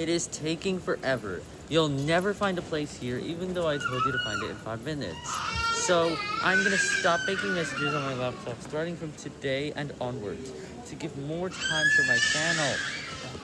It is taking forever. You'll never find a place here, even though I told you to find it in five minutes. So I'm gonna stop making messages on my laptop starting from today and onwards to give more time for my channel.